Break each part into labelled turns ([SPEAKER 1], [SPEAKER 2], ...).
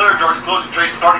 [SPEAKER 1] clear, doors closing, train starting.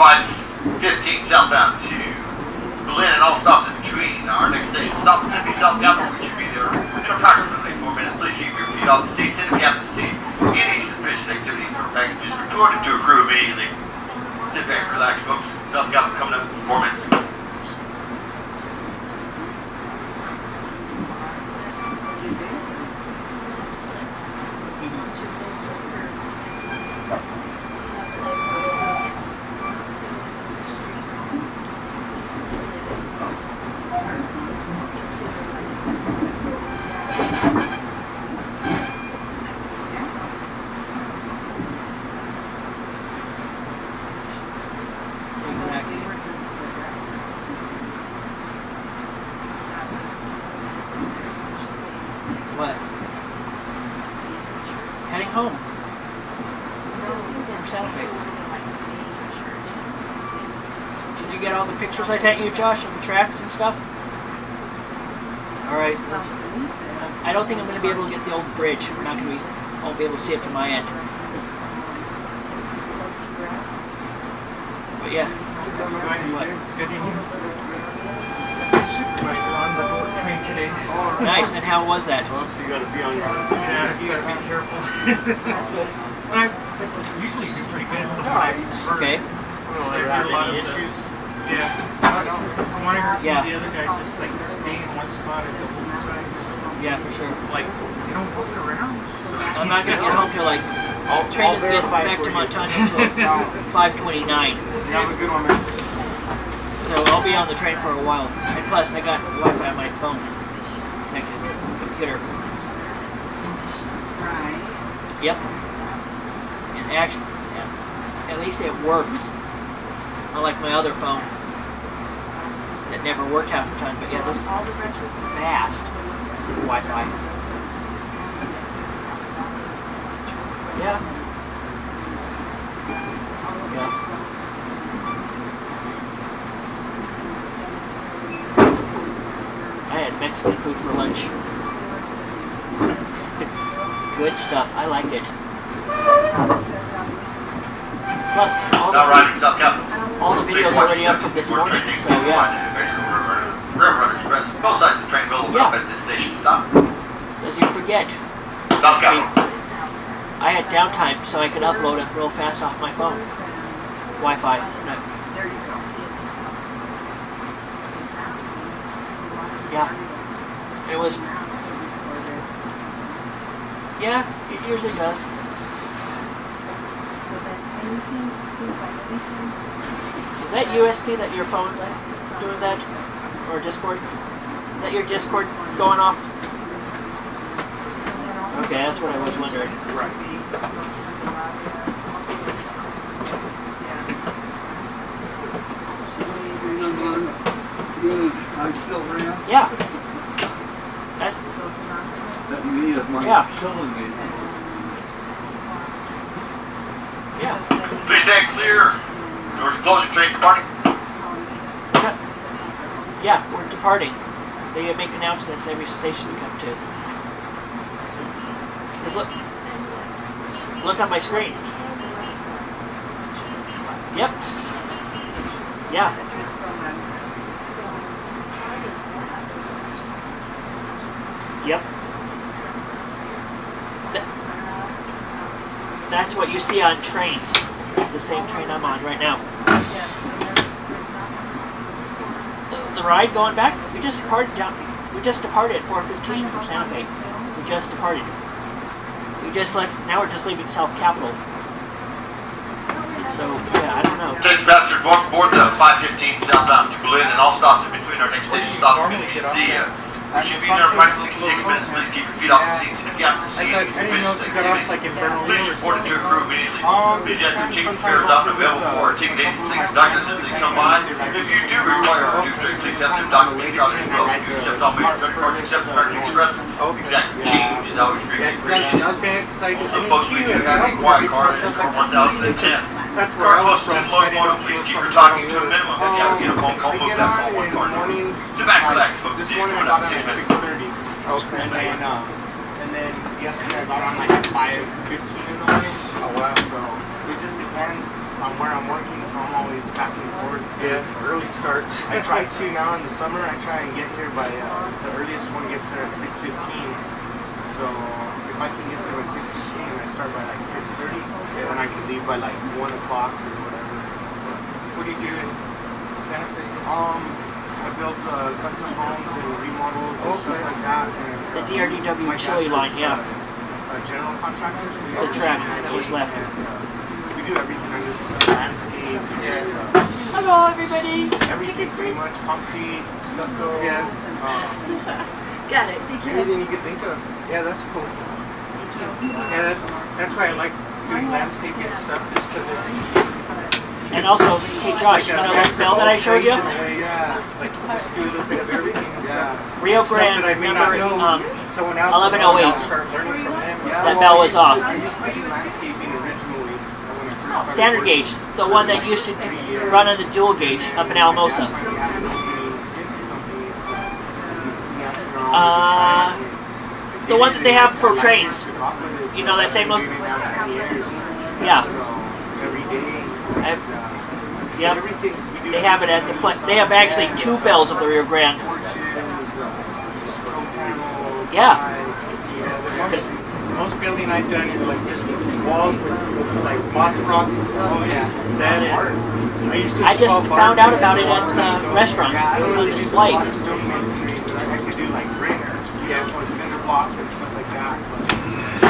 [SPEAKER 1] Welcome aboard the 515 southbound to Belen and all stops in between. Our next station stop is going to be South Capitol, which should be there in approximately four minutes. Please keep your feet off the seats and if you happen to see any suspicious activities or packages, report it to a crew immediately. Sit back, relax, folks. South Capitol coming up in four minutes.
[SPEAKER 2] Exactly. What? Heading home from Santa Fe. Did you get all the pictures I sent you, Josh, of the tracks and stuff? Alright. I don't think I'm going to be able to get the old bridge. We're not going to be, I won't be able to see it from my end. But yeah.
[SPEAKER 3] Good evening. Supervisor on the boat train today.
[SPEAKER 2] Nice, and how was that?
[SPEAKER 4] Well, so you gotta be on your.
[SPEAKER 3] Yeah, you gotta be careful. I usually do pretty good at the fights.
[SPEAKER 2] Okay.
[SPEAKER 4] Well,
[SPEAKER 3] There
[SPEAKER 4] there
[SPEAKER 3] are a lot of
[SPEAKER 4] issues?
[SPEAKER 3] Yeah. From what I heard, some
[SPEAKER 2] Yeah.
[SPEAKER 3] of the other guys just like stay in one spot at the whole time.
[SPEAKER 2] Yeah, for sure.
[SPEAKER 3] Like, they don't walk around. So
[SPEAKER 2] I'm not gonna get home till like
[SPEAKER 4] I'll,
[SPEAKER 2] train
[SPEAKER 4] I'll
[SPEAKER 2] get back to. Montana until 5:29.
[SPEAKER 4] You have a good one, man.
[SPEAKER 2] So I'll be on the train for a while. And plus, I got Wi-Fi on my phone connected to computer. Yep. And actually, at least it works. Unlike my other phone that never worked half the time. But yeah, this is fast Wi-Fi. Yeah. Yeah. I had Mexican food for lunch. Good stuff. I liked it. Plus, all
[SPEAKER 1] Now
[SPEAKER 2] the,
[SPEAKER 1] riding
[SPEAKER 2] videos already up from this morning. So yeah,
[SPEAKER 1] Railroad Express. Both sides of the train will
[SPEAKER 2] Yeah.
[SPEAKER 1] stop at this station stop.
[SPEAKER 2] as you forget,
[SPEAKER 1] South Capitol.
[SPEAKER 2] I had downtime so I could upload it real fast off my phone. Wi-Fi. No,
[SPEAKER 5] There you go.
[SPEAKER 2] Yeah. It was. Yeah, it usually does.
[SPEAKER 5] So that anything, seems like anything.
[SPEAKER 2] Is that USB that your phone's doing that? Or Discord? Is that your Discord going off? Okay, that's what I was wondering.
[SPEAKER 4] Right.
[SPEAKER 6] I still around?
[SPEAKER 2] Yeah. That's
[SPEAKER 6] That knee of mine
[SPEAKER 2] Yeah.
[SPEAKER 6] is killing me.
[SPEAKER 2] yeah.
[SPEAKER 1] Stand clear. Are closing, train departing.
[SPEAKER 2] Yeah, we're departing. They make announcements every station we come to. 'Cause look, look on my screen. Yep. Yeah. Yep. Th- that's what you see on trains. It's the same train I'm on right now. The, ride going back, we just departed down. We just departed at 4:15 from Santa Fe. We just departed. We just left. Now we're just leaving South Capitol. So yeah, I don't know.
[SPEAKER 1] Attention passengers, welcome aboard the 515 southbound to Belen and all stops in between our next station will be uh, we should be there in approximately six minutes. Please keep your feet off the seats and if you have to
[SPEAKER 3] I thought, I didn't know if you got off like in Bernalillo
[SPEAKER 1] Please
[SPEAKER 3] or
[SPEAKER 1] report to your crew immediately.
[SPEAKER 3] Um,
[SPEAKER 1] Please have your ticket fares
[SPEAKER 3] also
[SPEAKER 1] out and available
[SPEAKER 3] with, uh,
[SPEAKER 1] for our ticket agency conductors as they. If you do require our due to please have your documents out as well. You accept all major credit cards except American Express. Exact change is always
[SPEAKER 3] Yeah,
[SPEAKER 1] greatly
[SPEAKER 3] exactly. I
[SPEAKER 1] appreciated.
[SPEAKER 3] was gonna, cause I
[SPEAKER 1] The
[SPEAKER 3] didn't
[SPEAKER 1] folks we
[SPEAKER 3] see
[SPEAKER 1] do
[SPEAKER 3] it.
[SPEAKER 1] have a card is 1010.
[SPEAKER 3] That's where I was from.
[SPEAKER 1] and
[SPEAKER 3] so I didn't know
[SPEAKER 1] locomotive,
[SPEAKER 3] if you
[SPEAKER 1] please keep your talking to a
[SPEAKER 3] Bernalillo.
[SPEAKER 1] minimum. If you get a phone call,
[SPEAKER 4] They
[SPEAKER 1] move
[SPEAKER 4] get
[SPEAKER 1] that
[SPEAKER 4] on
[SPEAKER 1] one card.
[SPEAKER 4] morning.
[SPEAKER 1] Back,
[SPEAKER 4] like,
[SPEAKER 1] relax, folks.
[SPEAKER 4] This morning I got
[SPEAKER 1] about
[SPEAKER 4] on
[SPEAKER 1] 10
[SPEAKER 4] at 6:30.
[SPEAKER 3] Okay.
[SPEAKER 4] And then, and then yesterday I got on like at 5:15 in the morning.
[SPEAKER 3] Oh wow.
[SPEAKER 4] So it just depends on where I'm working. So I'm always back and forth.
[SPEAKER 3] Yeah, early start.
[SPEAKER 4] I try to now in the summer. I try and get here by uh, the earliest one gets there at 6:15. So if I can get there by 6:15 and I start by like 6:30, then I can leave by like one o'clock or whatever.
[SPEAKER 3] What do you do in Santa Fe?
[SPEAKER 4] Um, I built uh, custom homes and remodels and stuff like that. And,
[SPEAKER 2] The DRDW
[SPEAKER 4] my
[SPEAKER 2] chili
[SPEAKER 4] a,
[SPEAKER 2] line, yeah.
[SPEAKER 4] uh, A general contractor. So
[SPEAKER 2] The track that was left.
[SPEAKER 4] and, uh, we do everything under the sun, landscape,
[SPEAKER 3] Yeah.
[SPEAKER 4] and, uh,
[SPEAKER 2] Hello, everybody.
[SPEAKER 4] everything pretty much, concrete, stucco,
[SPEAKER 3] Yeah.
[SPEAKER 4] um,
[SPEAKER 5] Got it. Thank you.
[SPEAKER 4] anything you could think of.
[SPEAKER 3] Yeah, that's cool. Yeah, that, that's why I like doing landscaping and stuff, just because it's
[SPEAKER 2] And also, hey Josh, you know that bell that I showed you?
[SPEAKER 4] Yeah,
[SPEAKER 3] like just do a little bit of everything. and
[SPEAKER 4] yeah.
[SPEAKER 3] stuff.
[SPEAKER 2] Rio Grande
[SPEAKER 3] that I may
[SPEAKER 2] number um, 1108.
[SPEAKER 3] I'll Start learning from them.
[SPEAKER 4] Yeah,
[SPEAKER 2] That bell was off.
[SPEAKER 4] I used to do landscaping originally when I first started
[SPEAKER 2] standard gauge, the one that used to run on the dual gauge up in Alamosa. Uh, the one that they have for trains. You know that same look? Yeah.
[SPEAKER 4] Every day.
[SPEAKER 2] I've-
[SPEAKER 4] uh,
[SPEAKER 2] Yep.
[SPEAKER 4] Everything we do.
[SPEAKER 2] They have it at the pla- They have actually two bells of the Rio Grande.
[SPEAKER 4] Porches, control panel,
[SPEAKER 2] Yeah.
[SPEAKER 3] Yeah, most, the building I've done is like just walls with, with like moss rock and stuff.
[SPEAKER 4] Oh yeah.
[SPEAKER 3] That
[SPEAKER 4] That's art.
[SPEAKER 3] I used to.
[SPEAKER 2] I just found out about it at the restaurant.
[SPEAKER 4] Yeah,
[SPEAKER 2] It was on
[SPEAKER 4] really do a
[SPEAKER 2] display.
[SPEAKER 4] lot of stone masonry, but I could do like brick, yeah, or cinder blocks and stuff like that.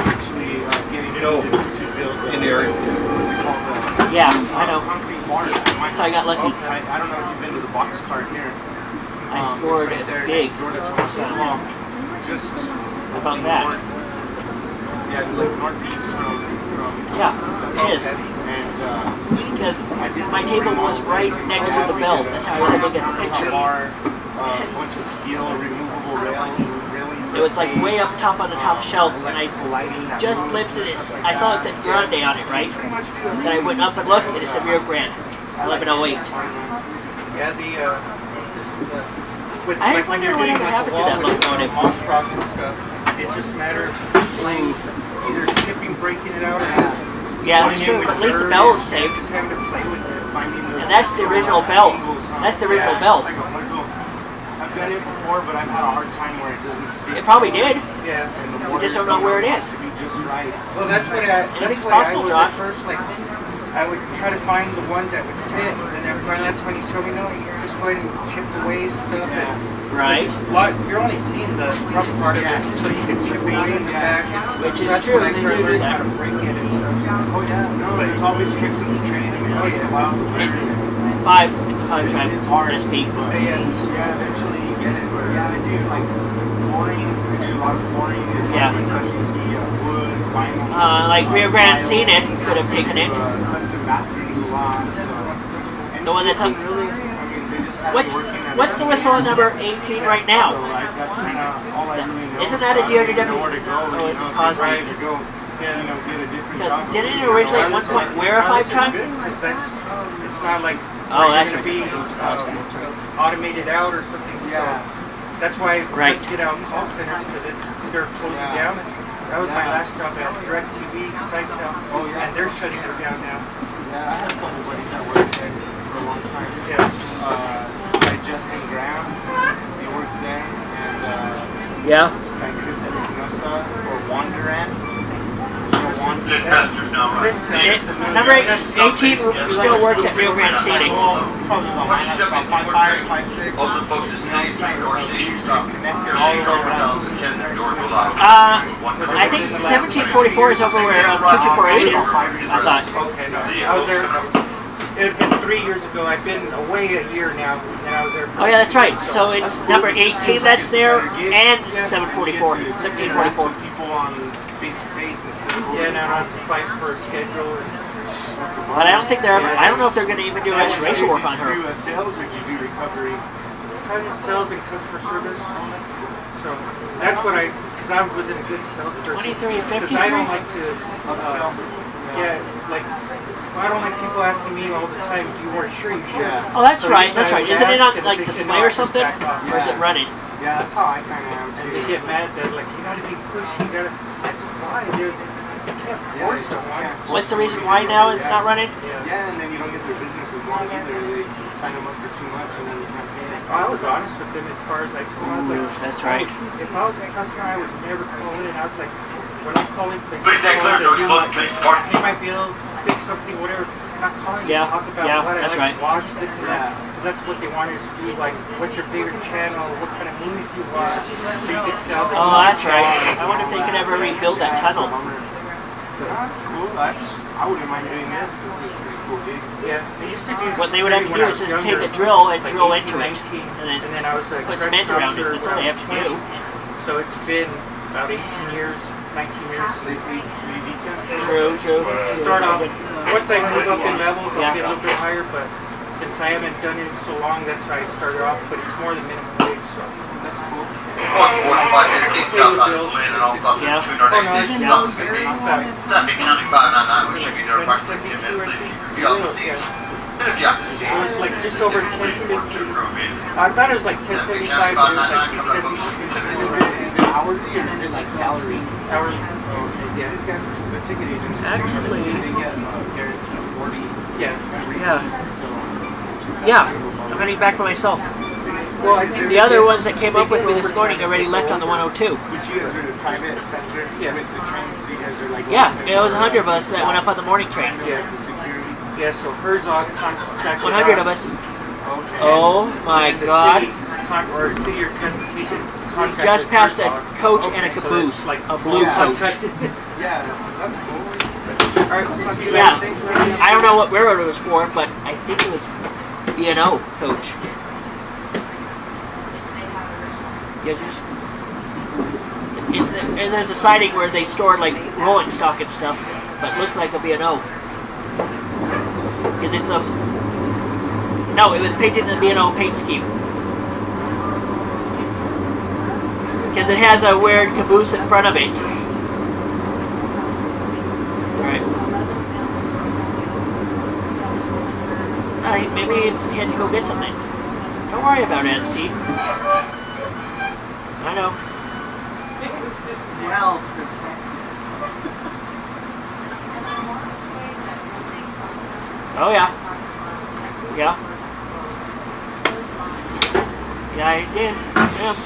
[SPEAKER 4] Actually, uh, getting
[SPEAKER 1] You know,
[SPEAKER 4] to, to build
[SPEAKER 1] in the area.
[SPEAKER 4] What's it called? Uh,
[SPEAKER 2] Yeah, I know.
[SPEAKER 4] Bars.
[SPEAKER 2] I got lucky.
[SPEAKER 4] I, I don't know if you've been to the box cart here.
[SPEAKER 2] I
[SPEAKER 4] Um,
[SPEAKER 2] scored
[SPEAKER 4] it's right there
[SPEAKER 2] big.
[SPEAKER 4] door to Thomas
[SPEAKER 2] So,
[SPEAKER 4] Law. Just
[SPEAKER 2] about that?
[SPEAKER 4] north- Yeah, like northeast from from.
[SPEAKER 2] Yeah, it is.
[SPEAKER 4] And uh,
[SPEAKER 2] Because my table was right next to the belt. That's how I was able to get the picture.
[SPEAKER 4] Bar, uh, a bunch of steel, removable railing.
[SPEAKER 2] It was like way up top on the top shelf, and I
[SPEAKER 4] Electrical lighting that
[SPEAKER 2] just lifted it. I saw it said Grande on it, right?
[SPEAKER 4] Pretty much do
[SPEAKER 2] Then I went up and looked, and it said Rio Grande, 1108.
[SPEAKER 3] Yeah, the. Uh, this, uh, with,
[SPEAKER 2] I
[SPEAKER 3] like when
[SPEAKER 2] wonder
[SPEAKER 3] you're
[SPEAKER 2] what
[SPEAKER 3] doing
[SPEAKER 2] ever
[SPEAKER 3] like
[SPEAKER 2] happened
[SPEAKER 3] a
[SPEAKER 2] to
[SPEAKER 3] wall
[SPEAKER 2] that
[SPEAKER 3] with
[SPEAKER 2] locomotive.
[SPEAKER 3] and stuff, it's just a matter of playing, either chipping, breaking it out, or just.
[SPEAKER 2] Yeah, that's true, but at least the
[SPEAKER 3] dirt
[SPEAKER 2] bell is
[SPEAKER 3] and
[SPEAKER 2] saved.
[SPEAKER 3] Just having to play with it.
[SPEAKER 2] And that's the original bell. That's the original
[SPEAKER 4] Yeah,
[SPEAKER 2] bell.
[SPEAKER 4] like. I've done it before, but I've had a hard time where it doesn't stick.
[SPEAKER 2] It probably did.
[SPEAKER 3] Yeah.
[SPEAKER 4] And the
[SPEAKER 2] We just don't know where it is.
[SPEAKER 4] has
[SPEAKER 2] is.
[SPEAKER 4] To be just right.
[SPEAKER 3] Well, that's what I.
[SPEAKER 2] Anything's
[SPEAKER 3] That's why
[SPEAKER 2] possible,
[SPEAKER 3] I was
[SPEAKER 2] Josh.
[SPEAKER 3] at first like. I would try to find the ones that would fit, and then finally that's when he showed me, no, you just go ahead and chip away stuff. And
[SPEAKER 2] Right.
[SPEAKER 3] lot, you're only seeing the rough part of it, so you can chip away in the back.
[SPEAKER 2] Which is
[SPEAKER 3] That's
[SPEAKER 2] true,
[SPEAKER 3] when I
[SPEAKER 2] they
[SPEAKER 3] started
[SPEAKER 2] do do
[SPEAKER 3] learning
[SPEAKER 2] that.
[SPEAKER 3] how to break it and stuff.
[SPEAKER 4] Oh yeah, no,
[SPEAKER 3] But
[SPEAKER 4] there's always tricks in the trade. I mean, it takes a while. to learn.
[SPEAKER 2] Five, it's a five track
[SPEAKER 4] It's hard.
[SPEAKER 2] SP.
[SPEAKER 4] But
[SPEAKER 3] Yeah.
[SPEAKER 4] yeah, eventually you get it. But yeah, I do like flooring. I do a lot of flooring. Is
[SPEAKER 2] Yeah.
[SPEAKER 4] one of my specialty. Uh,
[SPEAKER 2] like Rio Grande Scenic could have taken it.
[SPEAKER 4] Custom bathroom salon, so.
[SPEAKER 2] The one that's up-
[SPEAKER 4] Really, I mean, they just have
[SPEAKER 2] What's
[SPEAKER 4] it working at
[SPEAKER 2] what's the whistle on number 18 right now?
[SPEAKER 4] like, that's kind of all I really know.
[SPEAKER 2] Isn't that a
[SPEAKER 4] So I don't
[SPEAKER 2] DRW?
[SPEAKER 4] know where to go,
[SPEAKER 2] Oh, it's a
[SPEAKER 4] know,
[SPEAKER 2] Cosmo.
[SPEAKER 4] Try to go, you know, get a different
[SPEAKER 2] Because didn't it originally at one point wear a five ton?
[SPEAKER 3] It's not like
[SPEAKER 2] Oh,
[SPEAKER 3] where
[SPEAKER 2] that's
[SPEAKER 3] you're
[SPEAKER 2] right.
[SPEAKER 3] be
[SPEAKER 2] It's a Cosmo, that's right.
[SPEAKER 3] uh, automated out or something.
[SPEAKER 4] Yeah.
[SPEAKER 3] So that's why
[SPEAKER 2] Right.
[SPEAKER 3] let's get out call centers because it's they're closing
[SPEAKER 4] Yeah.
[SPEAKER 3] down. That was my last job at DirecTV, Sitel.
[SPEAKER 4] Oh, yeah.
[SPEAKER 3] And they're shutting them down now.
[SPEAKER 4] Yeah, I have a couple buddies that worked there for a long time.
[SPEAKER 3] Yeah.
[SPEAKER 4] Uh, like Justin Graham, he worked there, and uh,
[SPEAKER 2] Yeah.
[SPEAKER 4] like Chris Espinosa or Juan
[SPEAKER 2] It,
[SPEAKER 3] uh,
[SPEAKER 2] number 18 still works at Rio Grande
[SPEAKER 4] the way around.
[SPEAKER 2] Uh, I think 1744 is over where uh, 2248 is. I thought.
[SPEAKER 3] Okay, no. I was there. It had been three years ago. I've been away a year now, and I was there. For
[SPEAKER 2] Oh yeah, that's right. So it's number 18 that's there and 744.
[SPEAKER 4] You get to
[SPEAKER 2] 1744.
[SPEAKER 4] People on face to face instead of
[SPEAKER 3] Yeah, now I have to fight for a schedule. And,
[SPEAKER 4] That's about
[SPEAKER 2] But I don't think they're ever. I don't know if they're going to even do restoration work on
[SPEAKER 4] Did you
[SPEAKER 2] her.
[SPEAKER 4] do uh, sales or did you do recovery?
[SPEAKER 3] kind of sales and customer service. So that's what I, because I wasn't a good salesperson.
[SPEAKER 2] 23,
[SPEAKER 3] Because I don't like to,
[SPEAKER 4] Upsell?
[SPEAKER 3] uh, yeah, like, I don't like people asking me all the time, do you weren't sure you should?
[SPEAKER 4] Yeah.
[SPEAKER 2] Oh, that's
[SPEAKER 3] So
[SPEAKER 2] right. That's right. Isn't it on like
[SPEAKER 3] if they said
[SPEAKER 2] display or something?
[SPEAKER 3] back off.
[SPEAKER 2] Or is it running?
[SPEAKER 4] Yeah, that's how I kind of am
[SPEAKER 3] And they get mad that like, you gotta be pushy, you gotta, it's like, why, dude?
[SPEAKER 2] What's the reason why now it's not running?
[SPEAKER 3] Yeah.
[SPEAKER 4] Yeah, and then you don't get their business as long either. They sign them up for too much and then you can't pay it.
[SPEAKER 3] I was honest with them as far as I told them. I was like,
[SPEAKER 2] That's right.
[SPEAKER 3] If I was a customer, I would never call in. I was like, when I'm calling places,
[SPEAKER 1] Please say oh, clear,
[SPEAKER 3] to do like, pay my bills, fix something, whatever. I'm not calling
[SPEAKER 2] Yeah,
[SPEAKER 3] to talk about
[SPEAKER 2] yeah,
[SPEAKER 3] what I
[SPEAKER 2] that's
[SPEAKER 3] like
[SPEAKER 2] right.
[SPEAKER 3] to watch, this and that. Because that's what they want us to do. Like, what's your favorite channel? What kind of movies you watch? So you can sell them.
[SPEAKER 2] Oh, that's right. I wonder if they could ever rebuild that tunnel.
[SPEAKER 4] That's cool. That's, I wouldn't mind doing this. This is a pretty cool gig.
[SPEAKER 3] Yeah, they used to do.
[SPEAKER 2] What they would have to do
[SPEAKER 3] I
[SPEAKER 2] is
[SPEAKER 3] was
[SPEAKER 2] just take a drill and
[SPEAKER 3] like
[SPEAKER 2] drill
[SPEAKER 3] 18,
[SPEAKER 2] into it,
[SPEAKER 3] 19,
[SPEAKER 2] and then
[SPEAKER 3] and then I was a
[SPEAKER 2] put cement around it. That's all they have to do.
[SPEAKER 3] So it's been about 18 years, 19 years.
[SPEAKER 4] They pay pretty decent.
[SPEAKER 2] True, true.
[SPEAKER 3] Start off, once I move up in levels, I'll
[SPEAKER 2] Yeah.
[SPEAKER 3] get a little bit higher, but since I haven't done it so long, that's how I started off, but it's more than minimum wage, so.
[SPEAKER 4] That's cool.
[SPEAKER 1] One forty-five, fifteen southbound, Lynn, and all stops
[SPEAKER 2] Yeah.
[SPEAKER 1] between our next
[SPEAKER 3] no,
[SPEAKER 1] station,
[SPEAKER 3] yeah.
[SPEAKER 1] stop fifteen.
[SPEAKER 3] Not bad.
[SPEAKER 1] County five nine nine, which should be there approximately ten minutes.
[SPEAKER 3] think.
[SPEAKER 1] We also see.
[SPEAKER 3] Yeah.
[SPEAKER 1] Yeah.
[SPEAKER 3] It was like just over 1050. I thought it was like 1075, but it was like 1072
[SPEAKER 4] Is it hourly or is it like salary?
[SPEAKER 3] hourly.
[SPEAKER 4] Yeah. These guys, are- the ticket agents,
[SPEAKER 2] Actually-
[SPEAKER 4] they get uh, guaranteed 40
[SPEAKER 3] Yeah.
[SPEAKER 2] Yeah. Yeah, I'm heading back for myself.
[SPEAKER 3] Well, I think
[SPEAKER 2] The other ones that came up with me this morning already left on the 102.
[SPEAKER 4] Which you guys are the
[SPEAKER 3] Yeah.
[SPEAKER 4] with train, so you guys are like.
[SPEAKER 2] Yeah, it was a hundred of us that went up on the morning train.
[SPEAKER 3] Yeah.
[SPEAKER 4] The security.
[SPEAKER 3] Yeah, so Herzog contracted
[SPEAKER 2] 100 of us. Oh my god.
[SPEAKER 3] City, con- or city or transportation
[SPEAKER 2] We just passed a coach and a caboose.
[SPEAKER 3] like
[SPEAKER 2] A blue coach.
[SPEAKER 4] Yeah, that's cool.
[SPEAKER 3] All right, let's not do
[SPEAKER 2] Yeah. I don't know what railroad it was for, but I think it was B&O coach. Yeah, just it's, and there's a siding where they store like rolling stock and stuff, but looked like a B&O. It is a no, it was painted in the B&O paint scheme. Because it has a weird caboose in front of it. Right. Uh, maybe it's, he had to go get something. Don't worry about SP. I know.
[SPEAKER 6] Well, protected.
[SPEAKER 2] Oh yeah. Yeah. Yeah, I did. Yeah.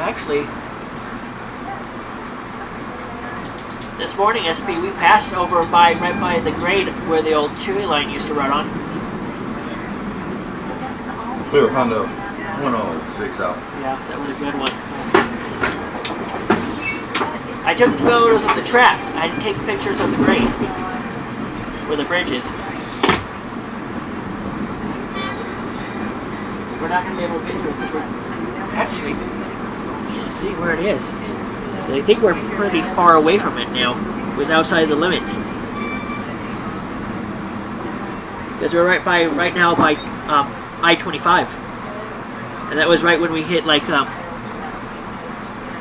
[SPEAKER 2] Actually, this morning, SP, we passed over by right by the grade where the old Chili Line used to run on.
[SPEAKER 7] Clear Honda 106 out.
[SPEAKER 2] Yeah, that was a good one. I took photos of the tracks. I didn't take pictures of the grade where the bridge is. We're not going to be able to get to it actually he's
[SPEAKER 1] see where it is. I think we're pretty far away from it now, with outside the limits. Because we're right by right now by um, I-25, and that was right when we hit like um,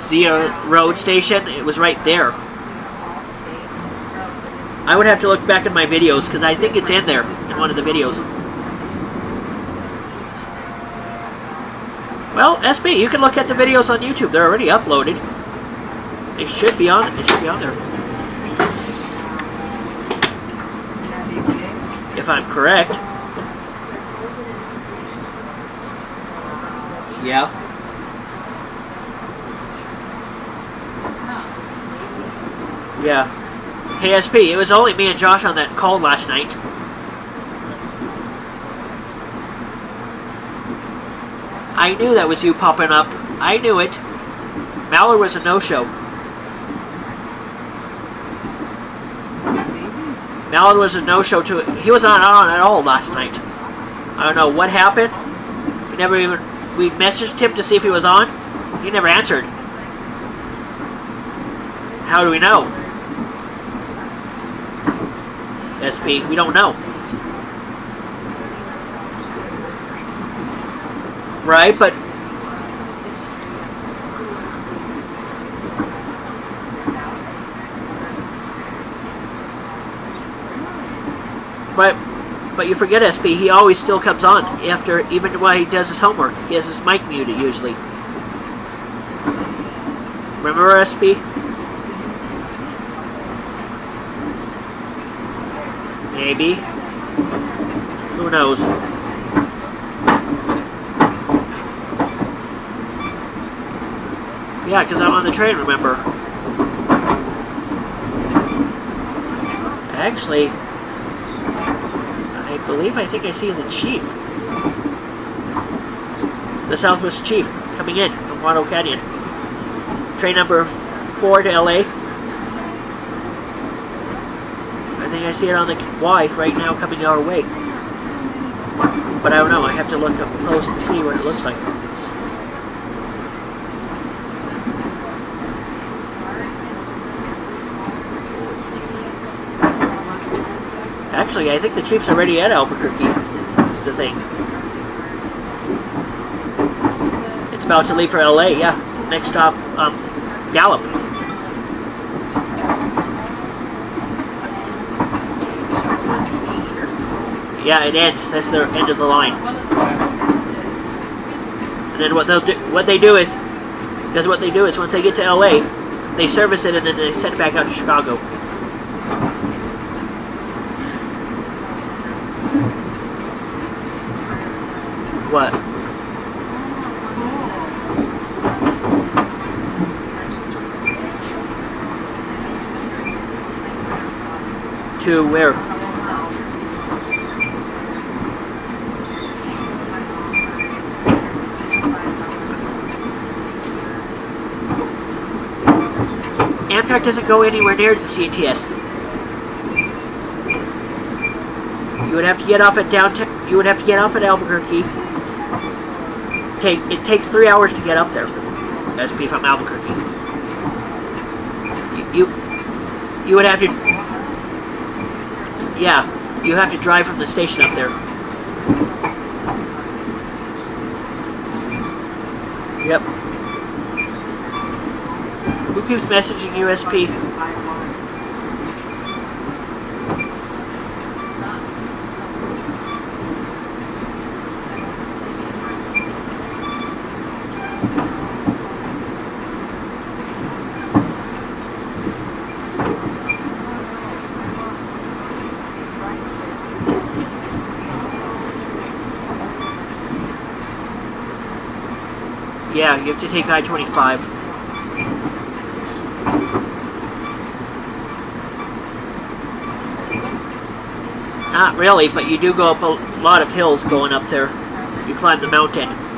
[SPEAKER 1] Zia Road Station. It was right there. I would have to look back at my videos because I think it's in there in one of the videos. Well, SB, you can look at the videos on YouTube. They're already uploaded. They should be on. They should be on there. If I'm correct. Yeah. Yeah. Hey SP, it was only me and Josh on that call last night. I knew that was you popping up. I knew it. Mallard was a no-show. Mallard was a no-show too. He was not on at all last night. I don't know what happened. We never even we messaged him to see if he was on. He never answered. How do we know? SP, we don't know. Right, but but but you forget SP. He always still comes on after even while he does his homework. He has his mic muted usually. Remember SP? Maybe. Who knows? Yeah, because I'm on the train, remember? Actually, believe I think I see the chief. The Southwest Chief coming in from Guano Canyon. Train number 4 to LA. I think I see it on the Y right now coming our way. But I don't know, I have to look up close to see what it looks like. Actually, I think the Chiefs are already at Albuquerque. Is the thing. It's about to leave for LA, yeah. Next stop, um, Gallup. Yeah, it ends. That's the end of the line. And then what they'll do, what they do is, because what they do is once they get to LA, they service it and then they send it back out to Chicago. What? To where? Amtrak doesn't go anywhere near the CTS. You would have to get off at downtown. You would have to get off at Albuquerque. Take it takes three hours to get up there. SP from Albuquerque. You, you you would have to. Yeah, you have to drive from the station up there. Yep. Who keeps messaging USP? Yeah, you have to take I-25. Not really, but you do go up a lot of hills going up there. You climb the mountain.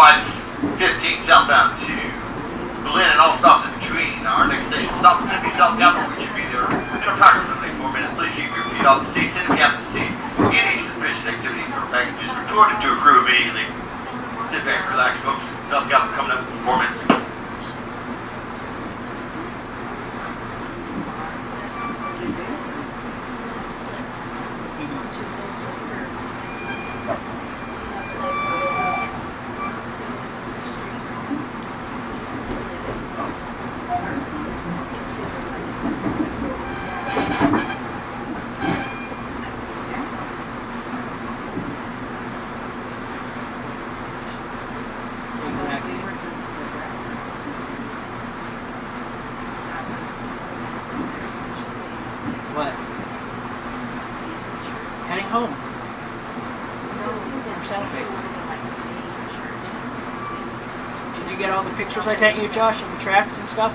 [SPEAKER 1] 515 southbound to Belen and all stops in between. Our next station stop is going to be South Capitol. We should be there in approximately four minutes. Please keep your feet off the seats and if you happen to see any suspicious activity or packages, report it to a crew immediately. Sit back, relax, folks. South Capitol coming up in four minutes.
[SPEAKER 2] Exactly. What? Heading home from Santa Fe. Did you get all the pictures I sent you, Josh, of the tracks and stuff?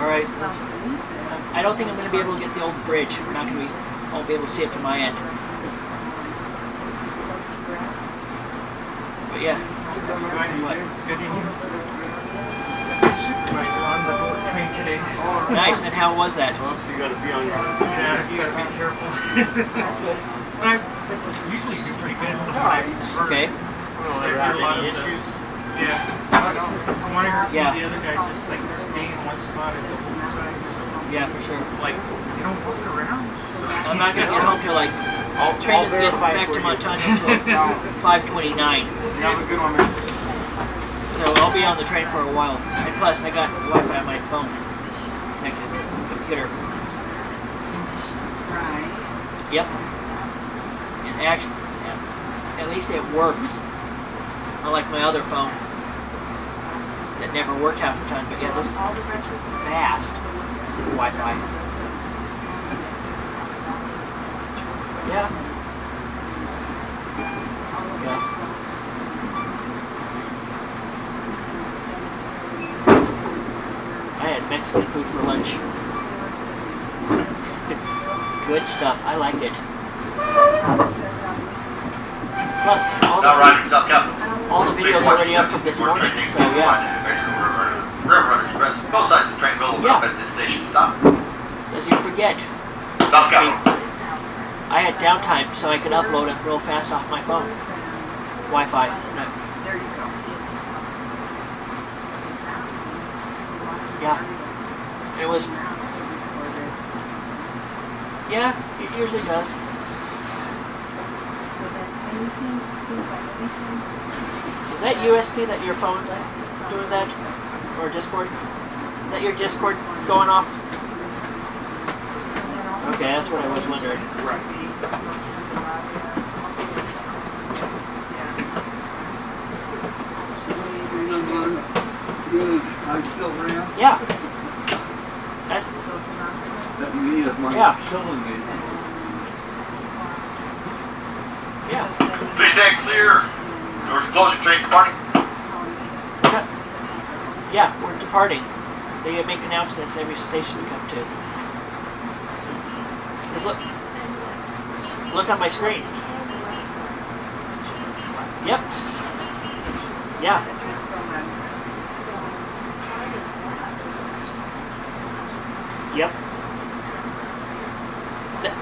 [SPEAKER 2] All right. Um, I don't think I'm going to be able to get the old bridge. We're not going to be. I won't be able to see it from my end. But yeah. What?
[SPEAKER 3] on the train today.
[SPEAKER 2] Nice. And how was that?
[SPEAKER 4] Well, so you gotta be on your.
[SPEAKER 3] Yeah, you gotta be careful. I usually do pretty good.
[SPEAKER 2] Okay.
[SPEAKER 4] Well,
[SPEAKER 3] There
[SPEAKER 4] there
[SPEAKER 3] are a lot of the-
[SPEAKER 4] issues?
[SPEAKER 3] Yeah. From what I heard, some
[SPEAKER 2] Yeah.
[SPEAKER 3] of the other guys just like stay in one spot at the whole time. So,
[SPEAKER 2] Yeah, for sure.
[SPEAKER 3] like, they don't walk around. So.
[SPEAKER 2] I'm not gonna get home till like
[SPEAKER 4] I'll,
[SPEAKER 2] train
[SPEAKER 4] I'll
[SPEAKER 2] is getting
[SPEAKER 4] verify
[SPEAKER 2] back to
[SPEAKER 4] you.
[SPEAKER 2] Montana until 5:29.
[SPEAKER 4] You have a good one, man.
[SPEAKER 2] So I'll be on the train for a while. And plus, I got Wi-Fi on my phone connected to the computer. Yep. And actually, at least it works. Unlike my other phone that never worked half the time. But yeah, this is fast Wi-Fi. Yeah. Yeah. I had Mexican food for lunch. Good stuff. I like it. Plus, all
[SPEAKER 1] Now
[SPEAKER 2] the,
[SPEAKER 1] riding South Capitol.
[SPEAKER 2] All the videos already up from this morning. So yeah,
[SPEAKER 1] Rail Runner Express. Both sides of the train will open up
[SPEAKER 2] Yeah.
[SPEAKER 1] at this station stop.
[SPEAKER 2] as you forget,
[SPEAKER 1] South Capitol.
[SPEAKER 2] I had downtime so I could upload it real fast off my phone. Wi-Fi. No,
[SPEAKER 5] There you go.
[SPEAKER 2] Yeah. It was. Yeah, it usually does.
[SPEAKER 5] So that anything, it seems like anything.
[SPEAKER 2] Is that USB that your phone's doing that? Or Discord? Is that your Discord going off? Okay, that's what I was wondering.
[SPEAKER 4] Right.
[SPEAKER 6] I still around?
[SPEAKER 2] Yeah. That's
[SPEAKER 6] That me of mine
[SPEAKER 2] Yeah.
[SPEAKER 6] killing me.
[SPEAKER 2] yeah.
[SPEAKER 1] Please stand clear. Are closing, train departing.
[SPEAKER 2] Yeah, we're departing. They make announcements every station we come to. Just look. Look on my screen. Yep. Yeah. Yep. Th-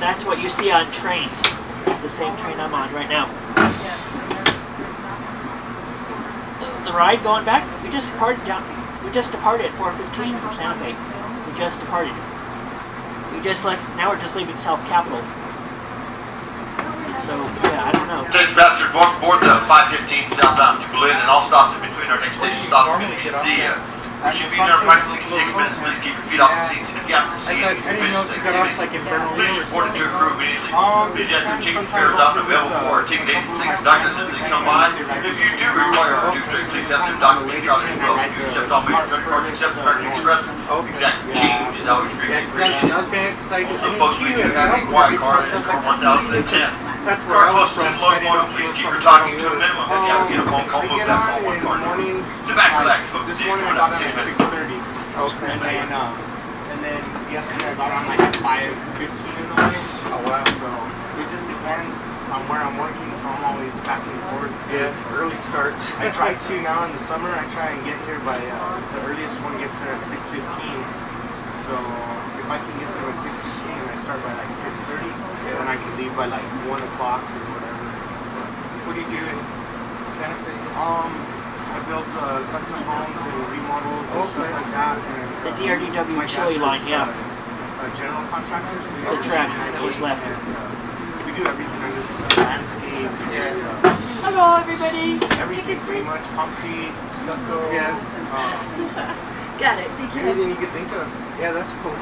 [SPEAKER 2] that's what you see on trains. It's the same train I'm on right now. The, the ride going back, we just departed down. We just departed at 4:15 from Santa Fe. We just departed. We just left. Now we're just leaving South Capitol. So yeah, I don't know.
[SPEAKER 1] Station passengers board, board the 515 southbound to Belen and all stops in between our next station stops are going to be at the, uh, we should be there approximately six minutes. Please keep your feet off the seats and if you have to
[SPEAKER 4] I
[SPEAKER 1] see
[SPEAKER 4] thought,
[SPEAKER 1] any
[SPEAKER 4] I didn't know you got off like in Bernalillo
[SPEAKER 1] Please
[SPEAKER 4] or
[SPEAKER 1] report it to your crew immediately.
[SPEAKER 4] Um,
[SPEAKER 1] Please ticket
[SPEAKER 4] sometimes
[SPEAKER 1] fares out and
[SPEAKER 4] also
[SPEAKER 1] available for ticket agency documents as they come by. If you do require a due to please have the document shot as well. You accept all major credit cards except American Express. Exact change is always greatly appreciated.
[SPEAKER 3] was gonna, cause I, I
[SPEAKER 1] The folks we
[SPEAKER 3] you
[SPEAKER 1] do have
[SPEAKER 3] the
[SPEAKER 1] a quiet
[SPEAKER 3] airport,
[SPEAKER 1] card is for
[SPEAKER 3] was like,
[SPEAKER 1] 1010.
[SPEAKER 3] That's where I was
[SPEAKER 1] to
[SPEAKER 3] from. so I didn't know
[SPEAKER 1] phone,
[SPEAKER 3] if
[SPEAKER 1] please
[SPEAKER 3] you
[SPEAKER 1] keep
[SPEAKER 3] were
[SPEAKER 1] your
[SPEAKER 3] from
[SPEAKER 1] talking to a minimum. Have to get a phone call, move
[SPEAKER 4] get
[SPEAKER 1] that
[SPEAKER 4] on
[SPEAKER 1] call one
[SPEAKER 4] in the
[SPEAKER 1] card.
[SPEAKER 4] morning.
[SPEAKER 1] Sit back, folks.
[SPEAKER 4] This morning I got on at
[SPEAKER 1] a
[SPEAKER 4] six
[SPEAKER 1] minute.
[SPEAKER 4] thirty. Okay. And then, um, and then yesterday I got on like at five fifteen in the morning.
[SPEAKER 3] Oh wow.
[SPEAKER 4] So it just depends on where I'm working. So I'm always back and forth.
[SPEAKER 3] Yeah, early start.
[SPEAKER 4] I try to now in the summer. I try and get here by uh, the earliest one gets there at six fifteen. So if I can get there fifteen, I start by like six thirty, and I can leave by like one o'clock or whatever.
[SPEAKER 3] What do you do in Santa Fe?
[SPEAKER 4] Um, I build uh, custom homes and remodels and stuff
[SPEAKER 3] Okay.
[SPEAKER 4] like that. And,
[SPEAKER 2] The
[SPEAKER 4] uh,
[SPEAKER 2] DRDW
[SPEAKER 4] my
[SPEAKER 2] chili
[SPEAKER 4] dad's a-
[SPEAKER 2] line, yeah.
[SPEAKER 4] A general contractor. So
[SPEAKER 2] The
[SPEAKER 4] has
[SPEAKER 2] track
[SPEAKER 4] everything
[SPEAKER 2] that was left.
[SPEAKER 4] need, and, uh, we do everything under the sun, landscape, and, uh,
[SPEAKER 2] Hello, everybody.
[SPEAKER 4] everything pretty much, concrete, stucco,
[SPEAKER 3] Yeah.
[SPEAKER 4] um,
[SPEAKER 5] Got it. Thank you.
[SPEAKER 4] anything you could think of.
[SPEAKER 3] Yeah, that's cool.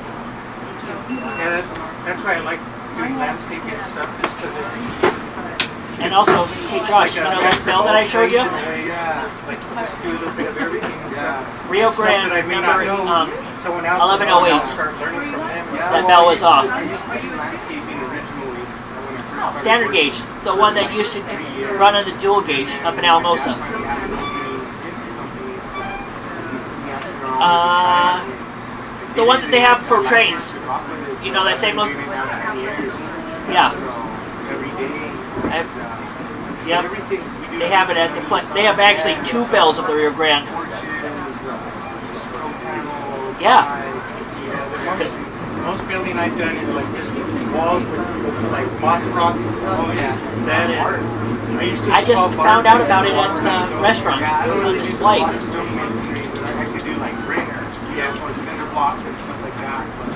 [SPEAKER 3] Yeah, that, that's why I like doing landscaping and stuff, just because it's
[SPEAKER 2] And also, hey Josh, you know that bell that I showed you?
[SPEAKER 4] Yeah,
[SPEAKER 3] like just do a little bit of everything. and stuff.
[SPEAKER 4] yeah.
[SPEAKER 2] Rio Grande, remember, um, 1108.
[SPEAKER 3] will know, and I'll start learning from them. and
[SPEAKER 4] Yeah,
[SPEAKER 2] That bell was off.
[SPEAKER 4] used to- I used to do landscaping originally uh, when I first started
[SPEAKER 2] standard gauge, the one that used to run on the dual gauge up in Alamosa. Uh, the one that they have for trains. You know that same look? Yeah.
[SPEAKER 4] Every day.
[SPEAKER 2] I've- Yep.
[SPEAKER 4] Everything we do.
[SPEAKER 2] They have it at the pla- They have actually two bells of the Rio Grande.
[SPEAKER 4] Porches, stroke panel,
[SPEAKER 2] Yeah.
[SPEAKER 3] Most, building I've done is like just walls with like moss rock and stuff.
[SPEAKER 4] Oh yeah. That's
[SPEAKER 3] is- I used to
[SPEAKER 2] I just found out about it at the restaurant. It was on
[SPEAKER 4] if you do a
[SPEAKER 2] display.
[SPEAKER 4] lot of stone masonry, but I, I could do like brick, yeah, or cinder blocks and stuff like that. But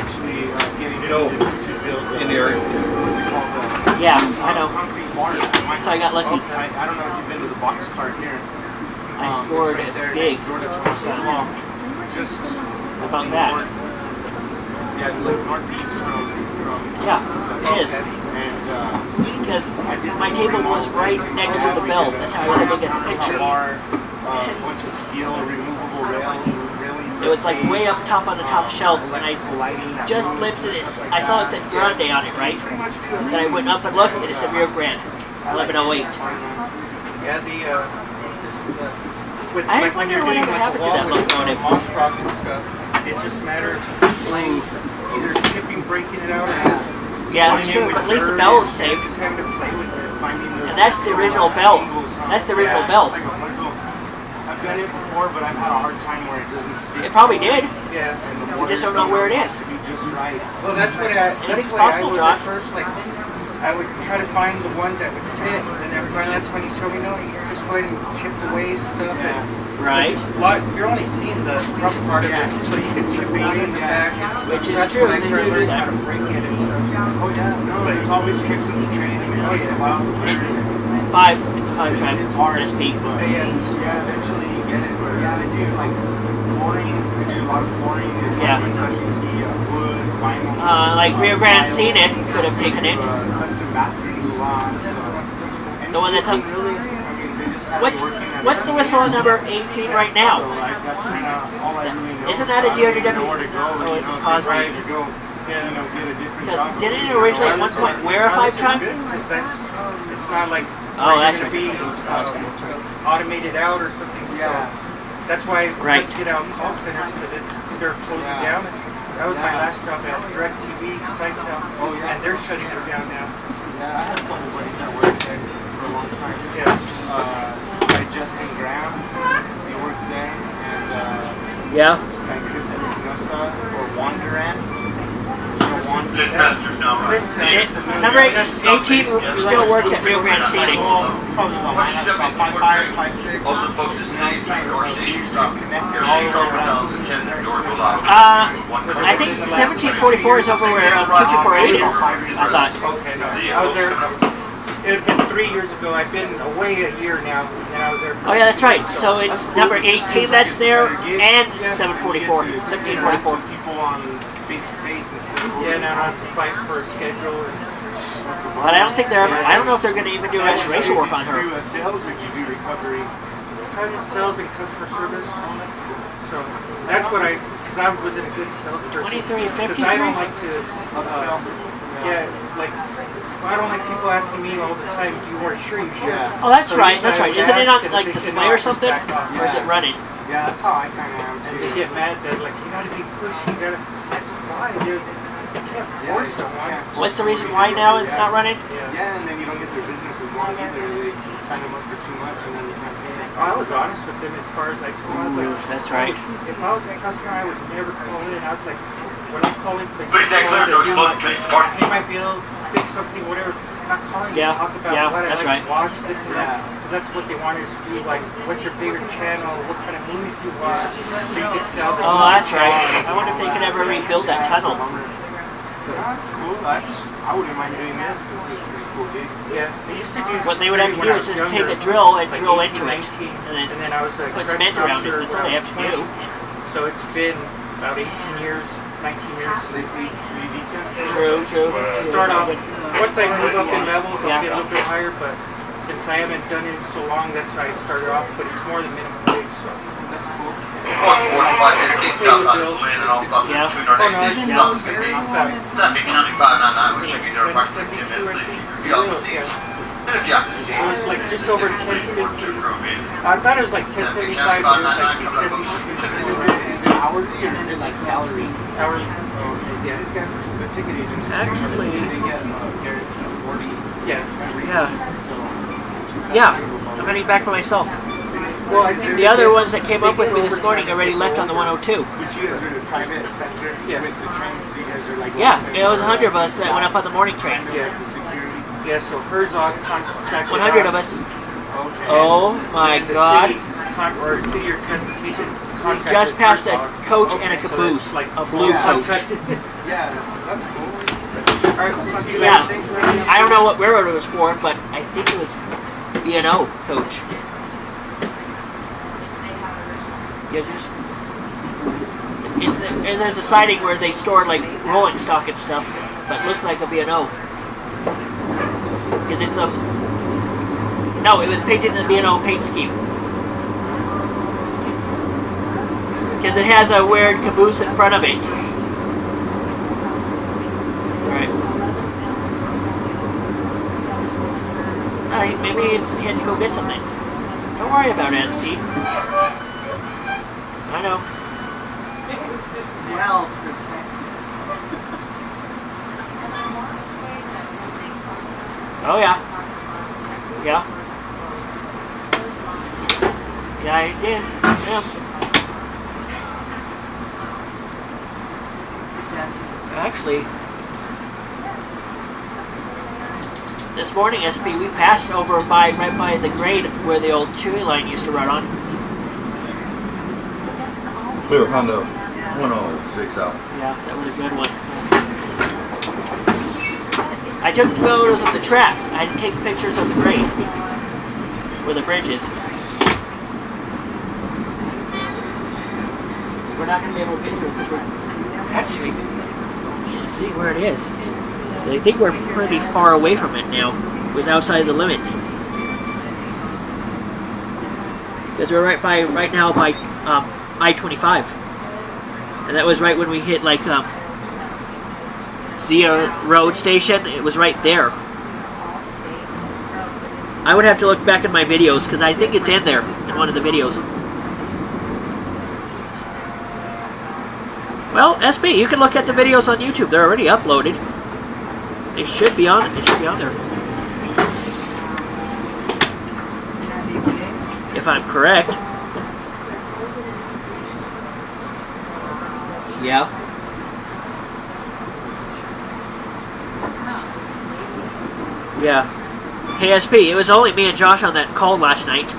[SPEAKER 4] actually, uh, getting
[SPEAKER 7] You know,
[SPEAKER 4] to build uh,
[SPEAKER 7] in the area.
[SPEAKER 4] What's it called? Uh,
[SPEAKER 2] Yeah, I know.
[SPEAKER 4] Concrete bar.
[SPEAKER 2] So I got lucky.
[SPEAKER 4] I, I don't know if you've been to the box cart here.
[SPEAKER 2] I
[SPEAKER 4] Um,
[SPEAKER 2] scored
[SPEAKER 4] it's right there
[SPEAKER 2] big.
[SPEAKER 4] next door to
[SPEAKER 2] So,
[SPEAKER 4] Law. Just
[SPEAKER 2] about that?
[SPEAKER 4] north- Yeah, like northeast from from.
[SPEAKER 2] Yeah,
[SPEAKER 4] Thomas.
[SPEAKER 2] it is.
[SPEAKER 4] And uh,
[SPEAKER 2] Because my table was right next to the bell. That's how I was able to get the picture.
[SPEAKER 4] Bar, uh, bunch of steel, removable rail, railing.
[SPEAKER 2] It was like way up top on the top shelf, and I
[SPEAKER 4] Electrical lighting that
[SPEAKER 2] just lifted it. I saw it said Grande on it, right?
[SPEAKER 4] Pretty much do
[SPEAKER 2] Then I went up and looked, and it said Rio Grande, 1108.
[SPEAKER 4] it. It's fun, man.
[SPEAKER 3] Yeah, the uh, with,
[SPEAKER 2] I
[SPEAKER 3] like
[SPEAKER 2] wonder what happened to that locomotive.
[SPEAKER 3] moss rock and stuff, it just matters playing either chipping, breaking it out, or just
[SPEAKER 2] Yeah, that's true, but at least the bell is saved.
[SPEAKER 3] Just having to play with it, finding those
[SPEAKER 2] And that's the original bell. That's the original bell.
[SPEAKER 4] it's like a puzzle. I've done it before, but I've had a hard time where it doesn't stick.
[SPEAKER 2] It probably did.
[SPEAKER 3] Yeah.
[SPEAKER 4] And the
[SPEAKER 2] We just don't know where it is.
[SPEAKER 4] has to be just right.
[SPEAKER 3] Well, that's what I.
[SPEAKER 2] Anything's
[SPEAKER 3] that's what
[SPEAKER 2] possible,
[SPEAKER 3] I
[SPEAKER 2] Josh.
[SPEAKER 3] First, like, I would try to find the ones that would fit, and then finally that's when he showed me, no, you just go ahead and chip away stuff. And
[SPEAKER 2] Right.
[SPEAKER 3] lot, you're only seeing the rough part of it, so you can chip it in the back.
[SPEAKER 2] Which is
[SPEAKER 3] that's
[SPEAKER 2] true,
[SPEAKER 3] When I
[SPEAKER 2] they
[SPEAKER 3] started
[SPEAKER 2] do do
[SPEAKER 3] learning how
[SPEAKER 2] that.
[SPEAKER 3] to break it and stuff.
[SPEAKER 4] Oh yeah, no, there's always tricks in the trade. I mean, it takes a while.
[SPEAKER 2] And five. It's a five track
[SPEAKER 4] It's hard.
[SPEAKER 2] SP.
[SPEAKER 4] But
[SPEAKER 3] Yeah.
[SPEAKER 4] yeah, eventually you get it. But yeah, they do like flooring. They do a lot of flooring. There's
[SPEAKER 2] Yeah.
[SPEAKER 4] like specialty uh, wood, vinyl.
[SPEAKER 2] Uh, like Rio Grande
[SPEAKER 4] tile.
[SPEAKER 2] Scenic could have taken it.
[SPEAKER 4] Uh, custom bathrooms a. So.
[SPEAKER 2] The one that's up-
[SPEAKER 4] Really, I mean, they just have
[SPEAKER 2] What's
[SPEAKER 4] it working at
[SPEAKER 2] what's the whistle number 18 right
[SPEAKER 4] So,
[SPEAKER 2] now?
[SPEAKER 4] like, that's kind of all I really know.
[SPEAKER 2] Isn't that a
[SPEAKER 4] So I don't
[SPEAKER 2] DRW?
[SPEAKER 4] know where to go.
[SPEAKER 2] Oh, it's a
[SPEAKER 4] know, if
[SPEAKER 2] Causeway.
[SPEAKER 4] you're ready to go, you know, get a different
[SPEAKER 2] Because
[SPEAKER 4] job.
[SPEAKER 2] didn't it originally at one point wear a five track?
[SPEAKER 3] It's not like
[SPEAKER 2] Oh, that's right.
[SPEAKER 3] gonna be
[SPEAKER 2] It's a Causeway.
[SPEAKER 3] uh, automated out or something.
[SPEAKER 4] Yeah.
[SPEAKER 3] So that's why
[SPEAKER 2] Right.
[SPEAKER 3] let's get out call centers because it's they're closing
[SPEAKER 4] Yeah.
[SPEAKER 3] down. That was my
[SPEAKER 4] Yeah.
[SPEAKER 3] last job at DirecTV, Sitel,
[SPEAKER 4] Oh, yeah.
[SPEAKER 3] and they're shutting it down now.
[SPEAKER 4] Yeah, I had a couple buddies that worked there for a long time.
[SPEAKER 3] Yeah.
[SPEAKER 4] Uh, like Justin Graham, he worked there, and uh,
[SPEAKER 2] Yeah.
[SPEAKER 4] Chris Espinosa or Wanderan.
[SPEAKER 2] Number eight, 18 still works at Rio Grande Scenic.
[SPEAKER 4] Well, it's probably about
[SPEAKER 1] Once you
[SPEAKER 4] about
[SPEAKER 1] step into
[SPEAKER 4] five,
[SPEAKER 1] Fort
[SPEAKER 4] five,
[SPEAKER 1] Green,
[SPEAKER 4] five, six.
[SPEAKER 1] All the folks that stay in your station stop.
[SPEAKER 4] Connected
[SPEAKER 1] Your
[SPEAKER 4] all the
[SPEAKER 1] station
[SPEAKER 4] way
[SPEAKER 1] over
[SPEAKER 4] around.
[SPEAKER 1] down the 10 the door will lock.
[SPEAKER 2] Uh, I think 1744 is over where um, 2248 is. I thought.
[SPEAKER 3] Okay, no. I was there. It had been three years ago. I've been away a year now, and I was there.
[SPEAKER 2] Oh yeah, that's right. So it's number 18 that's there and 744.
[SPEAKER 4] You get to
[SPEAKER 2] 1744.
[SPEAKER 4] People on face to face instead of
[SPEAKER 3] Yeah, now I have to fight for a schedule. And,
[SPEAKER 4] That's about
[SPEAKER 2] But I don't think they're. I don't know if they're going to even do restoration work on her.
[SPEAKER 4] Did you do uh, sales or did you do recovery?
[SPEAKER 3] kind of sales and customer service. So that's what I, because I wasn't a good salesperson.
[SPEAKER 2] 23 and 53?
[SPEAKER 3] Because I don't like to, uh, yeah, like, I don't like people asking me all the time, do you weren't sure you should?
[SPEAKER 4] Yeah.
[SPEAKER 2] Oh, that's
[SPEAKER 3] So
[SPEAKER 2] right. That's right. Isn't it
[SPEAKER 3] ask,
[SPEAKER 2] on like display or something,
[SPEAKER 3] back off.
[SPEAKER 2] or is it running?
[SPEAKER 4] Yeah, that's how I kind of am
[SPEAKER 3] And they get mad that, like, you gotta be pushy, you gotta, it's like, why, dude? You can't
[SPEAKER 4] Yeah,
[SPEAKER 3] force
[SPEAKER 4] you
[SPEAKER 3] someone.
[SPEAKER 4] can't.
[SPEAKER 2] What's the reason why now it's not running?
[SPEAKER 3] Yeah.
[SPEAKER 4] Yeah, and then you don't get their business as long either. They sign them up for too much and then you can't pay it.
[SPEAKER 3] I was honest with them as far as I told them, I like,
[SPEAKER 2] That's right.
[SPEAKER 3] If I was a customer, I would never call in. I was like, when I call in, please
[SPEAKER 1] Please say clear,
[SPEAKER 3] to
[SPEAKER 1] doors
[SPEAKER 3] do my, pay my bills, fix something, whatever. I'm not calling
[SPEAKER 2] Yeah,
[SPEAKER 3] to talk about
[SPEAKER 2] yeah,
[SPEAKER 3] what I
[SPEAKER 2] that's
[SPEAKER 3] like
[SPEAKER 2] right.
[SPEAKER 3] to watch, this and that. Because that's what they want us to do. Like, what's your favorite channel? What kind of movies you watch? So you can sell them.
[SPEAKER 2] Oh, that's right. I wonder if they could ever rebuild that tunnel.
[SPEAKER 4] Yeah, that's cool. That's, I wouldn't mind doing this. This is a pretty cool gig.
[SPEAKER 3] Yeah, they used to do.
[SPEAKER 2] What they would have to do is just take a drill and
[SPEAKER 3] like
[SPEAKER 2] drill
[SPEAKER 3] 18,
[SPEAKER 2] into it, and then
[SPEAKER 3] and then I was a
[SPEAKER 2] put cement around it. That's all they have
[SPEAKER 3] was
[SPEAKER 2] to do.
[SPEAKER 3] So it's been about 18 years, 19 years.
[SPEAKER 4] Pretty decent.
[SPEAKER 2] True, true.
[SPEAKER 3] start off once I move up in levels I'll get a little bit higher but since I haven't done it so long that's how I started off but it's more than minimum wage so
[SPEAKER 4] That's cool.
[SPEAKER 3] Oh, just over ten fifty
[SPEAKER 1] Improve.
[SPEAKER 3] I thought it was like ten seventy five but it was like
[SPEAKER 4] Is it, hourly or is it like salary?
[SPEAKER 3] hourly
[SPEAKER 4] Yeah. These guys, the ticket agents,
[SPEAKER 2] Actually-
[SPEAKER 4] they get uh, guaranteed 40
[SPEAKER 3] yeah
[SPEAKER 2] Yeah. Yeah, I'm heading back for myself.
[SPEAKER 3] Well I think
[SPEAKER 2] The other ones that came up with me this morning already left on the 102.
[SPEAKER 4] But you guys are the private sector
[SPEAKER 3] Yeah.
[SPEAKER 4] with the train, so you guys are like.
[SPEAKER 2] Yeah, it was a hundred of us that went up on the morning train.
[SPEAKER 3] Yeah.
[SPEAKER 4] The security.
[SPEAKER 3] yeah so Herzog contracted
[SPEAKER 2] 100 of us.
[SPEAKER 4] Okay.
[SPEAKER 2] Oh my god.
[SPEAKER 3] or city or transportation
[SPEAKER 2] We just passed a coach and a caboose,
[SPEAKER 3] like
[SPEAKER 2] a blue coach.
[SPEAKER 4] Yeah, that's cool.
[SPEAKER 3] All right, let's not do
[SPEAKER 2] Yeah. I don't know what railroad it was for, but I think it was B&O coach. Yeah, just, it's, and there's a siding where they store like rolling stock and stuff, but looked like a B&O. 'Cause it's um, no, it was painted in the B&O paint scheme. Because it has a weird caboose in front of it. Right. Uh, maybe he had to go get something. Don't worry about it, SP. I know.
[SPEAKER 6] Well, protected.
[SPEAKER 2] Oh yeah. Yeah. Yeah, I did. Yeah. Actually, this morning, SP, we passed over by right by the grade where the old Chili Line used to run on.
[SPEAKER 7] Clear Honda 106 out.
[SPEAKER 2] Yeah, that was a good one. I took photos of the tracks. I didn't take pictures of the grade.
[SPEAKER 1] where the bridge is. We're not going to be able to get to it we're actually. Me see where it is. I think we're pretty far away from it now, with outside the limits. Because we're right by right now by um, I-25, and that was right when we hit like um, Zia Road Station. It was right there. I would have to look back in my videos because I think it's in there in one of the videos. Well, SB, you can look at the videos on YouTube. They're already uploaded. They should be on. They should be on there. If I'm correct. Yeah. Yeah. Hey SP, it was only me and Josh on that call last night.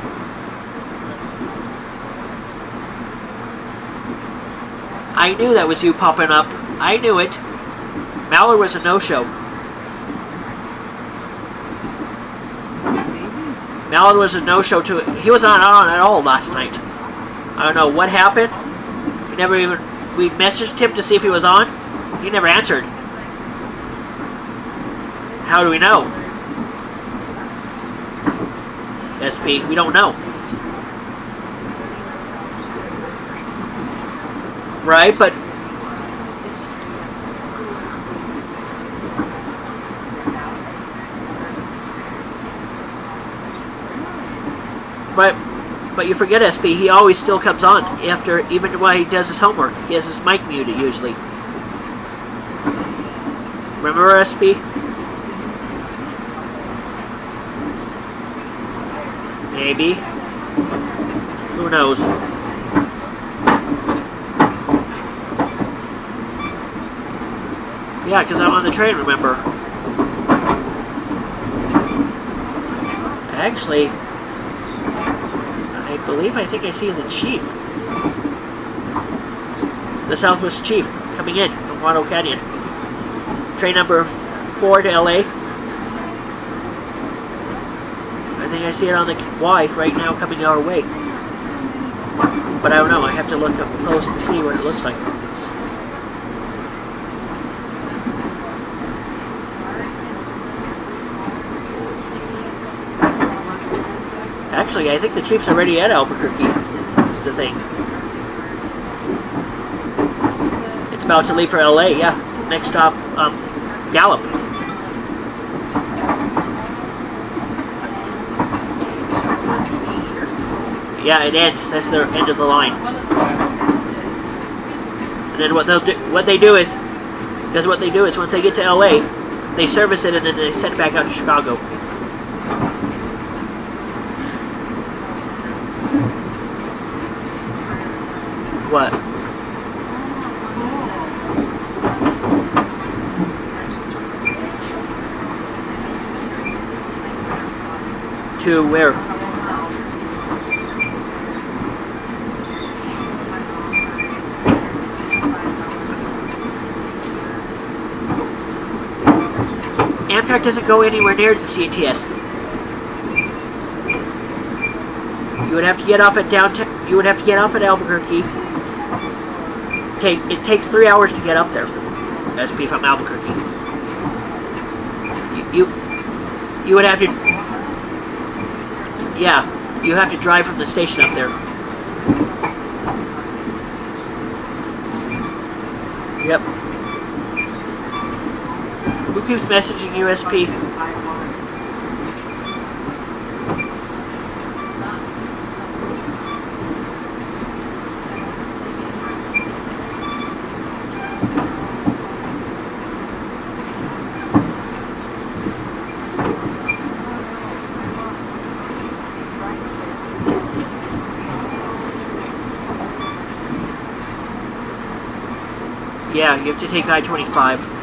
[SPEAKER 1] I knew that was you popping up. I knew it. Mallard was a no-show. Mallard was a no-show too. He was not on at all last night. I don't know what happened. We never even we messaged him to see if he was on. He never answered. How do we know? SP, we don't know. Right, but But but you forget SP, he always still comes on after even while he does his homework. He has his mic muted usually. Remember SP? Maybe. Who knows? Yeah, because I'm on the train, remember? Actually, believe I think I see the chief. The Southwest Chief coming in from Guano Canyon. Train number 4 to LA. I think I see it on the Y right now coming our way. But I don't know, I have to look up close to see what it looks like. Actually, I think the Chiefs are already at Albuquerque. Is the thing. It's about to leave for LA, yeah. Next stop, um, Gallup. Yeah, it ends. That's the end of the line. And then what they'll do, what they do is, because what they do is once they get to LA, they service it and then they send it back out to Chicago. What? To where? Amtrak doesn't go anywhere near the CTS. You would have to get off at downtown. You would have to get off at Albuquerque. Take it takes three hours to get up there. SP from Albuquerque. You, you you would have to. Yeah, you have to drive from the station up there. Yep. Who keeps messaging USP? Yeah, you have to take I-25.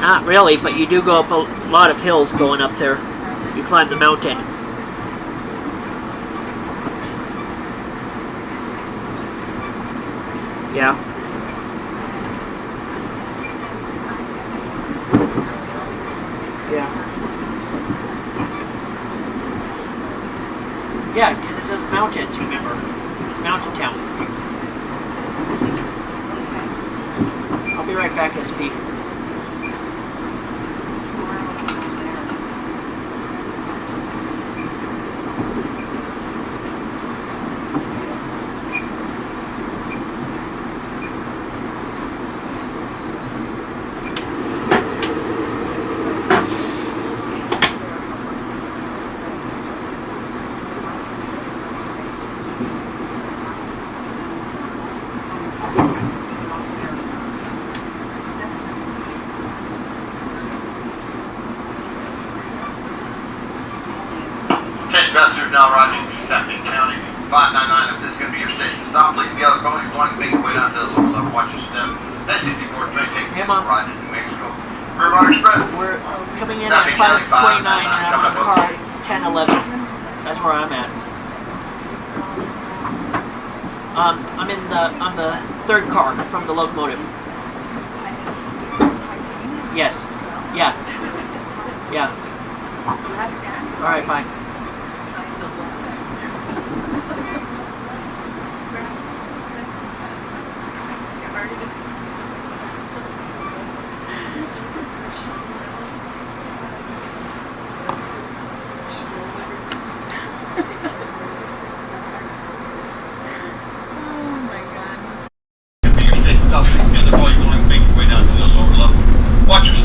[SPEAKER 1] Not really, but you do go up a lot of hills going up there. You climb the mountain.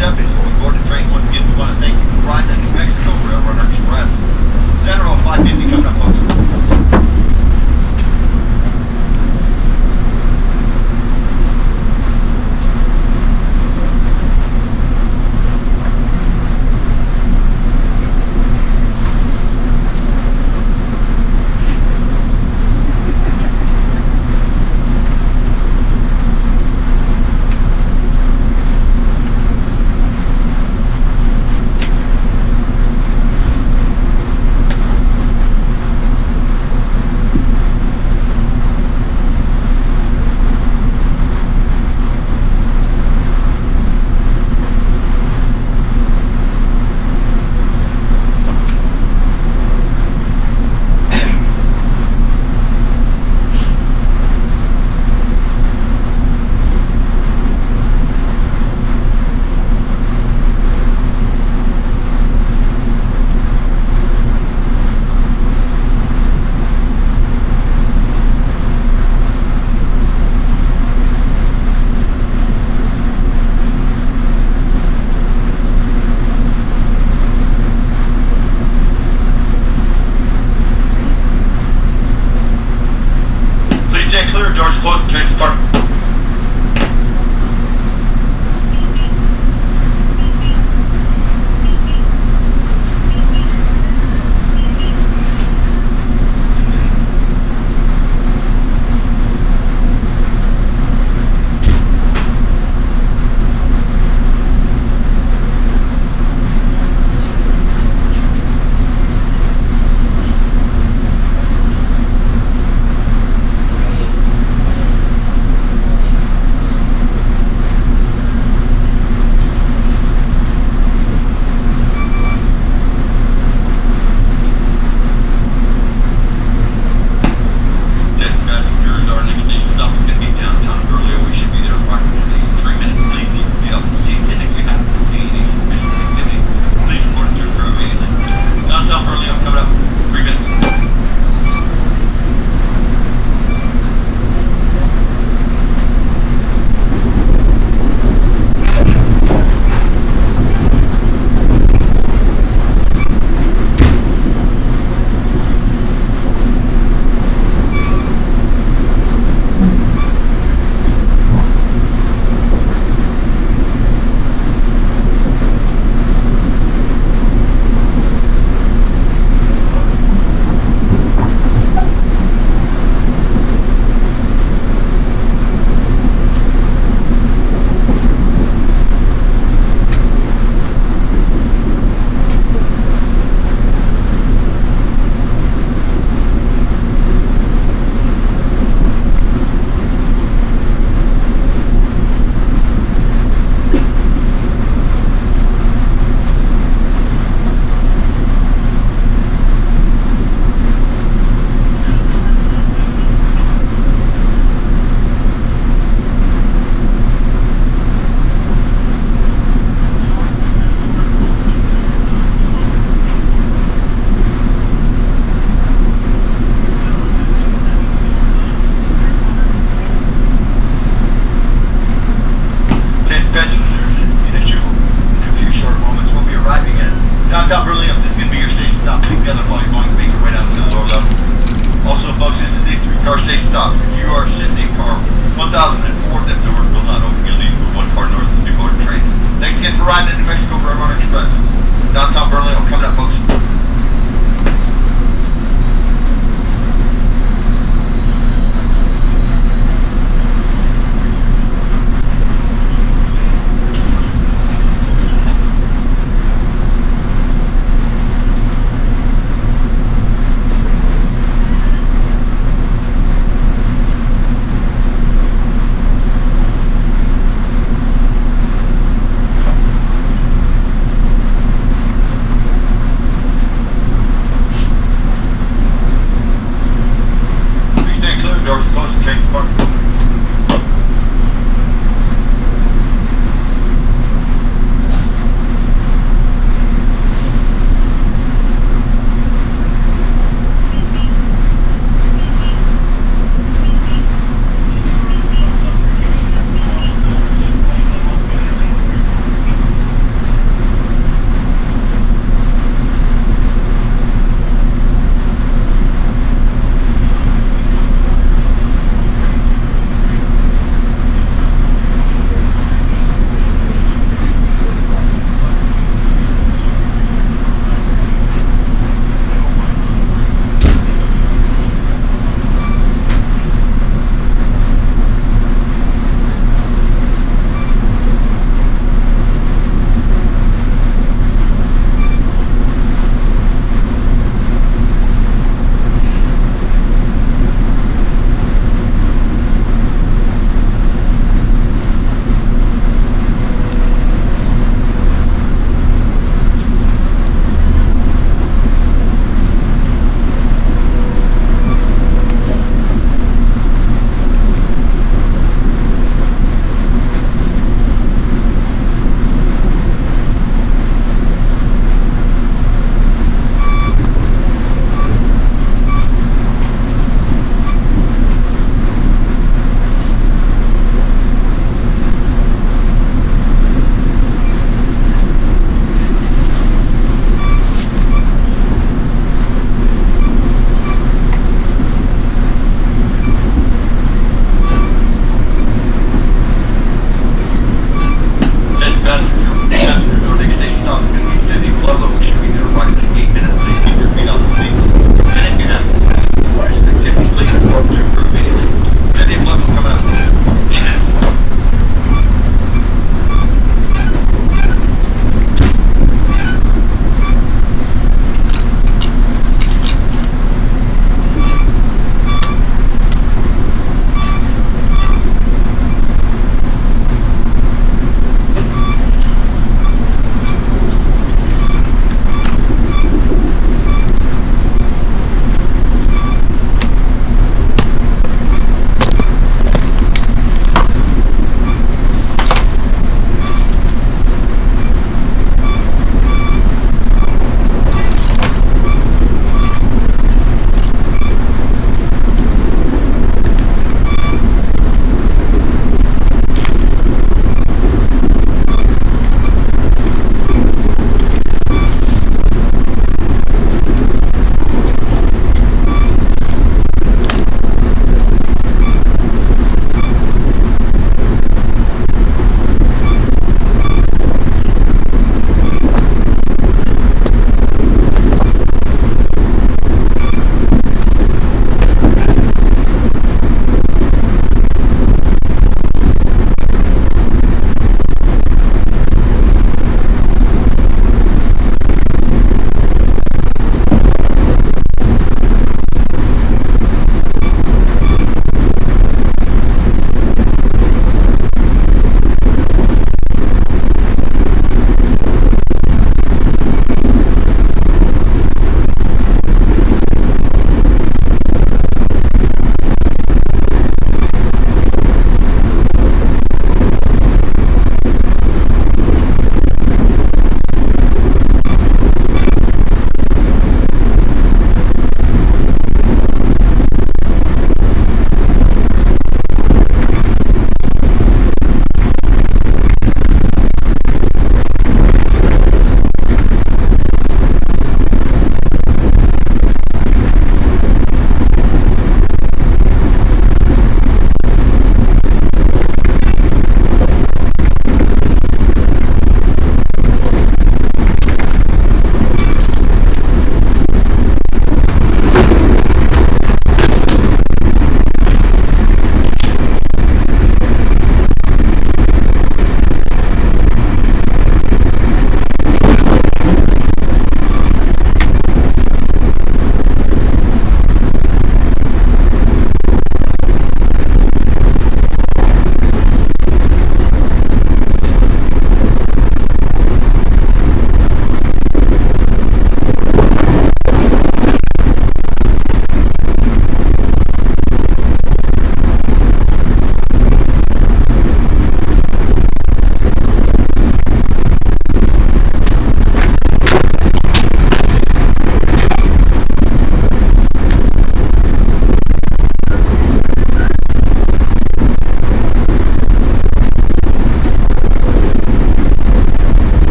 [SPEAKER 8] Watch